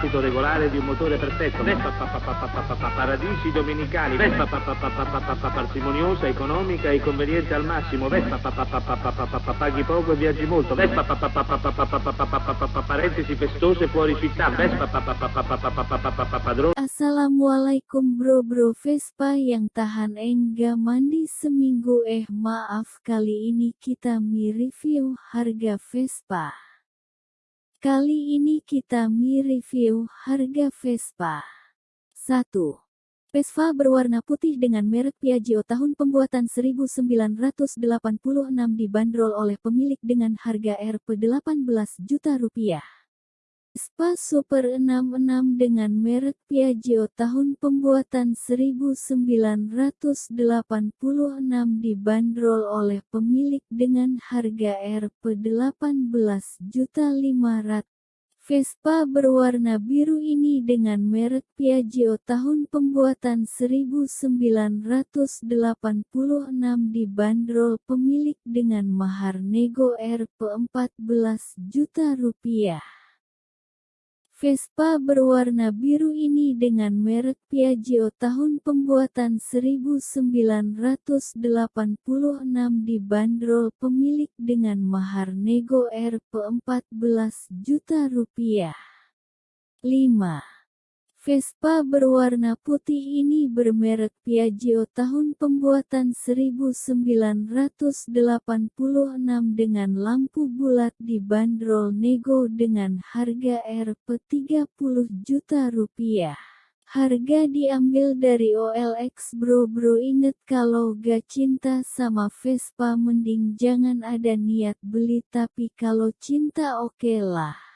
battito regolare di un motore perfetto, Vespa pa- pa- pa- pa- pa- pa- pa- paradisi domenicali, Vespa pa- pa- pa- pa- pa- pa- pa- parsimoniosa, economica e conveniente al massimo, Vespa pa- pa- pa- pa- pa- pa- pa- pa- paghi poco e viaggi molto, Vespa pa- pa- pa- pa- pa- pa- pa- pa- pa- pa- pa- pa- pa- parentesi festose fuori città, Vespa pa- pa- pa- pa- pa- pa- pa- pa- pa- pa- pa- padrone Assalamualaikum bro-bro Vespa yang tahan enggak mandi seminggu eh maaf kali ini kita mi-review harga Vespa. Kali ini kita mi-review harga Vespa. 1. Vespa berwarna putih dengan merek Piaggio tahun pembuatan 1986 dibanderol oleh pemilik dengan harga Rp 18 juta rupiah. Vespa Super 66 dengan merek Piaggio tahun pembuatan 1986 dibanderol oleh pemilik dengan harga Rp 18.500. Vespa berwarna biru ini dengan merek Piaggio tahun pembuatan 1986 dibanderol pemilik dengan mahar nego Rp 14 juta rupiah. Vespa berwarna biru ini dengan merek Piaggio tahun pembuatan 1986 dibanderol pemilik dengan mahar nego Rp 14 juta rupiah. 5. Vespa berwarna putih ini bermerek Piaggio tahun pembuatan 1986 dengan lampu bulat dibanderol nego dengan harga Rp 30 juta rupiah. Harga diambil dari OLX bro bro inget kalau gak cinta sama Vespa mending jangan ada niat beli tapi kalau cinta oke lah.